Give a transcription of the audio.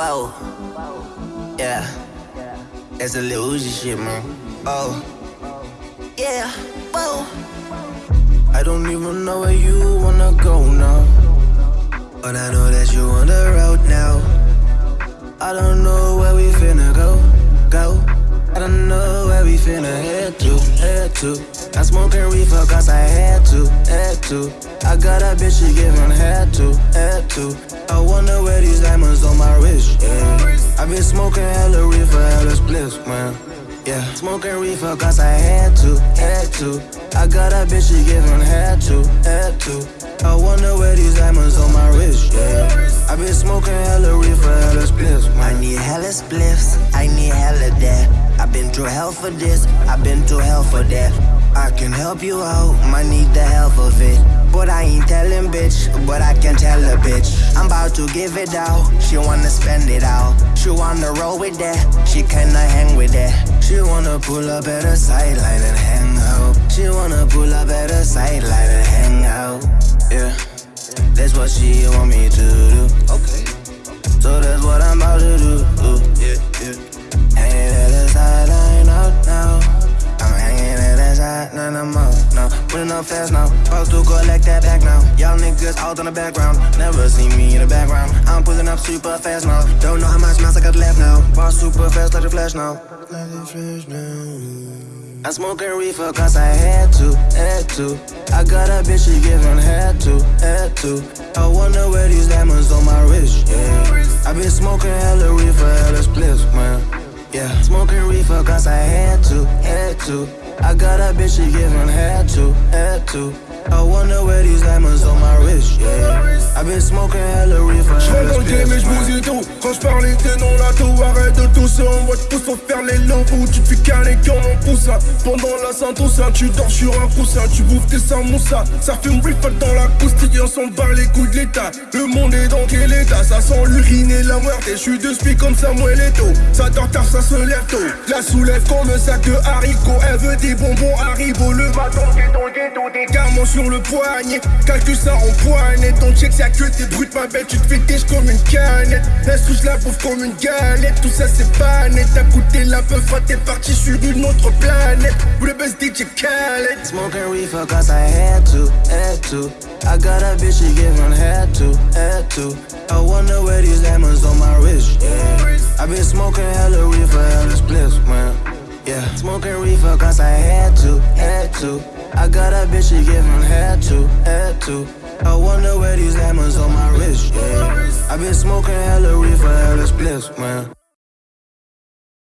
Bow. Yeah. That's a little Uzi shit, man. Oh. Yeah. Bow. I don't even know where you wanna go now. But I know that you on the road now. I don't know where we finna go, go. I don't know where we finna head to, head to. I'm smoking reefer cause I had to, had to. I got a bitch she giving had to, had to. I wonder where these diamonds on my smoking hella reefer, hella spliffs, man. Yeah, smoking reefer cause I had to, had to. I got a bitch she giving had to, had to. I wonder where these diamonds on my wrist, yeah. I been smoking hella reefer, hella spliffs, man. I need hella spliffs, I need hella that. I've been through hell for this, I've been through hell for that. I can help you out, might need the help of it. But I ain't telling bitch, but I can tell a bitch. I'm about to give it out, she wanna spend it out. She wanna roll with that, she kinda hang with that. She wanna pull up at a sideline and hang out. She wanna pull up at a sideline and hang out. Yeah, that's what she want me to do. Okay. So that's what I'm about to do. Putting up fast now. Supposed to collect that back now. Y'all niggas out in the background. Never see me in the background. I'm pulling up super fast now. Don't know how much miles I got left now. Bar super fast like the flash now. Like the flash now. I'm smoking reefer cause I had to, had to. I got a bitch she giving had to, had to. I wonder where these diamonds on my wrist, yeah. I been smoking hella reefer, hella spliffs, man. Yeah, cause I had to, had to. I got a bitch she giving had to, had to. I wonder where these diamonds on my wrist, yeah. I been smoking hella reefer, Quand je parle t'es non là tout Arrête de tousser. On voit tous sans faire les lambeaux Tu fais caler comme un poussin Pendant la Saint-Oussin Tu dors sur un coussin. Tu bouffes tes samoussas Ça fume refill dans la coustille On s'en bat les couilles de l'état. Le monde est dans quel état? Ça sent l'urine et la muerte Et je suis de spi comme Samuel Eto'o. Ça dort tard ça se lève tôt. La soulève comme un sac de haricots. Elle veut des bonbons Haribo. Le bâton qui est dans le ghetto Des carments sur le poignet Calcule ça en poignée Ton check c'est que t'es brut ma belle Tu te fais comme une canette Elle se touche la bouffe comme une galette Tout ça c'est pas net T'as coûté la peuf T'es parti sur une autre planète Vous le best DJ Khaled Smoking reefer cause I had to, had to. I got a bitch she giving had to, had to. I wonder where these diamonds on my wrist, yeah. I been smoking hella reefer, hella spliffs, man. Yeah, smoking reefer cause I had to, had to. Got a bitch she giving head to, head to. I wonder where these diamonds on my wrist, yeah. I been smoking hella reefer, hella spliffs, man.